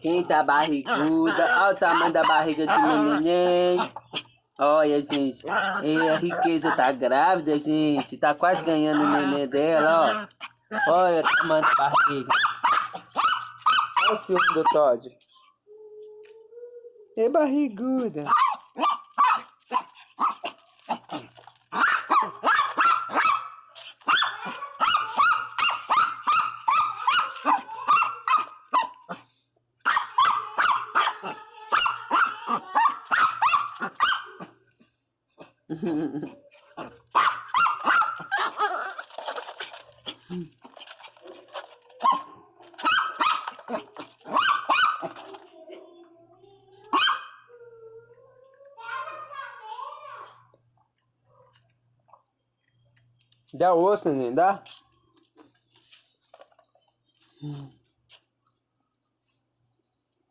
Quem tá barriguda? Olha o tamanho da barriga de neném. Olha, gente. E a riqueza tá grávida, gente. Tá quase ganhando o neném dela, ó. Olha o tamanho da barriga. Olha o ciúme do Todd. É barriguda. Dá osso, neném, dá? Hum.